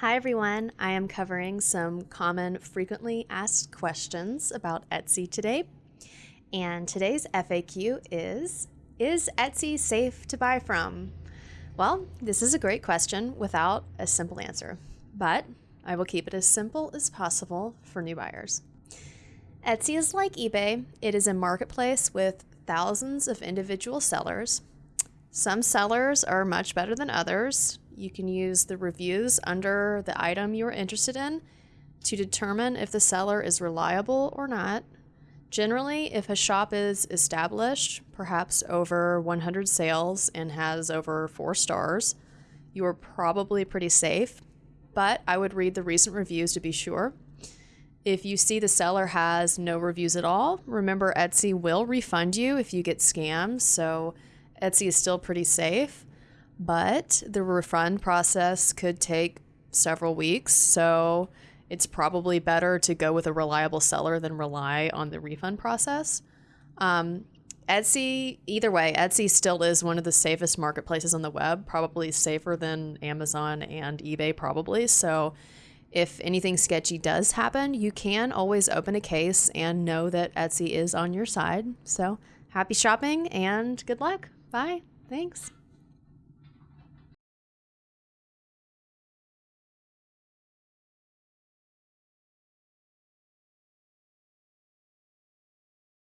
Hi everyone, I am covering some common frequently asked questions about Etsy today. And today's FAQ is Is Etsy safe to buy from? Well, this is a great question without a simple answer, but I will keep it as simple as possible for new buyers. Etsy is like eBay, it is a marketplace with thousands of individual sellers. Some sellers are much better than others, you can use the reviews under the item you are interested in to determine if the seller is reliable or not. Generally, if a shop is established, perhaps over 100 sales, and has over four stars, you are probably pretty safe, but I would read the recent reviews to be sure. If you see the seller has no reviews at all, remember Etsy will refund you if you get scammed, so Etsy is still pretty safe but the refund process could take several weeks. So it's probably better to go with a reliable seller than rely on the refund process. Um, Etsy, either way, Etsy still is one of the safest marketplaces on the web, probably safer than Amazon and eBay, probably. So if anything sketchy does happen, you can always open a case and know that Etsy is on your side. So happy shopping and good luck. Bye. Thanks.